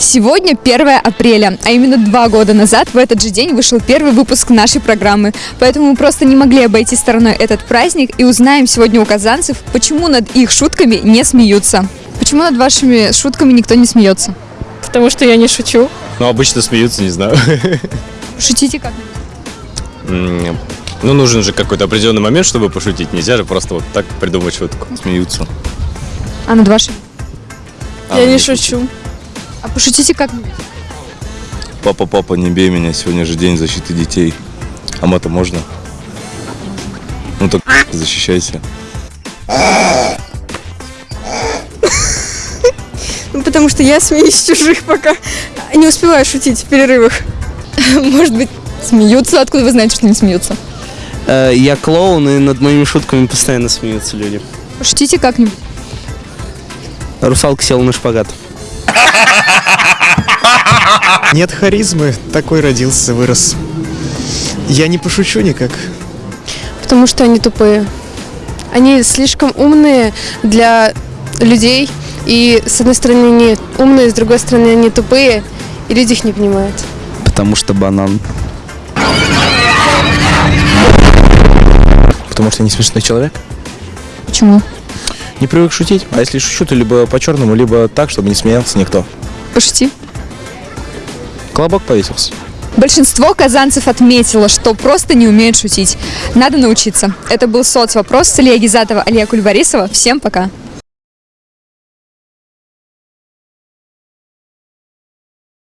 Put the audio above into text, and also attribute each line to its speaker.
Speaker 1: Сегодня 1 апреля, а именно два года назад в этот же день вышел первый выпуск нашей программы. Поэтому мы просто не могли обойти стороной этот праздник и узнаем сегодня у казанцев, почему над их шутками не смеются. Почему над вашими шутками никто не смеется?
Speaker 2: Потому что я не шучу.
Speaker 3: Ну, обычно смеются, не знаю.
Speaker 1: Шутите как?
Speaker 3: Ну, нужен же какой-то определенный момент, чтобы пошутить. Нельзя же просто вот так придумать шутку. Смеются.
Speaker 1: А над вашими?
Speaker 3: А,
Speaker 2: я не шучу.
Speaker 1: А пошутите как?
Speaker 4: Папа, папа, не бей меня, сегодня же день защиты детей. А мата можно? Ну так защищайся.
Speaker 2: Ну, потому что я смеюсь чужих пока. Не успеваю шутить в перерывах.
Speaker 1: Может быть, смеются? Откуда вы знаете, что не смеются?
Speaker 5: Э, Я клоун, и над моими шутками постоянно смеются люди.
Speaker 1: Пошутите как-нибудь.
Speaker 5: Русалка села на шпагат.
Speaker 6: Нет харизмы, такой родился, вырос. Я не пошучу никак.
Speaker 2: Потому что они тупые. Они слишком умные для людей. И с одной стороны они умные, с другой стороны они тупые. И люди их не понимают.
Speaker 5: Потому что банан.
Speaker 6: Потому что я не смешной человек.
Speaker 1: Почему?
Speaker 6: Не привык шутить. А если шучу, то либо по-черному, либо так, чтобы не смеялся никто.
Speaker 1: Пошути.
Speaker 6: Колобок повесился.
Speaker 1: Большинство казанцев отметило, что просто не умеют шутить. Надо научиться. Это был соцвопрос с Илья Гизатова, Алия Кульбарисова. Всем пока.